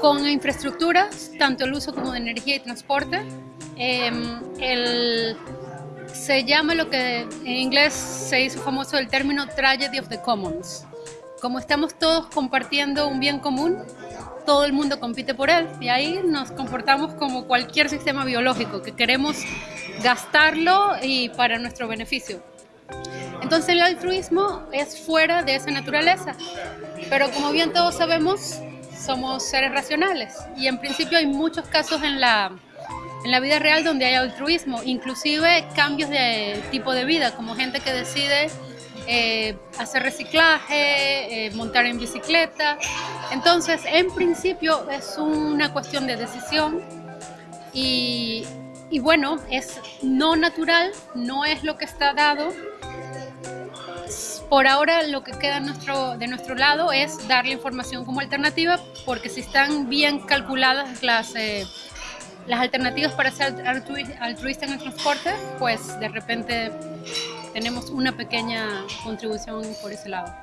Con infraestructuras, tanto el uso como de energía y transporte, em, se llama lo que en inglés se hizo famoso el término tragedy of the commons. Como estamos todos compartiendo un bien común, todo el mundo compite por él y ahí nos comportamos como cualquier sistema biológico, que queremos gastarlo y para nuestro beneficio. Entonces el altruismo es fuera de esa naturaleza, pero como bien todos sabemos, somos seres racionales y en principio hay muchos casos en la, en la vida real donde hay altruismo, inclusive cambios de tipo de vida, como gente que decide eh, hacer reciclaje, eh, montar en bicicleta. Entonces, en principio es una cuestión de decisión y, y bueno, es no natural, no es lo que está dado. Por ahora lo que queda nuestro, de nuestro lado es dar la información como alternativa, porque si están bien calculadas las, eh, las alternativas para ser altruista en el transporte, pues de repente tenemos una pequeña contribución por ese lado.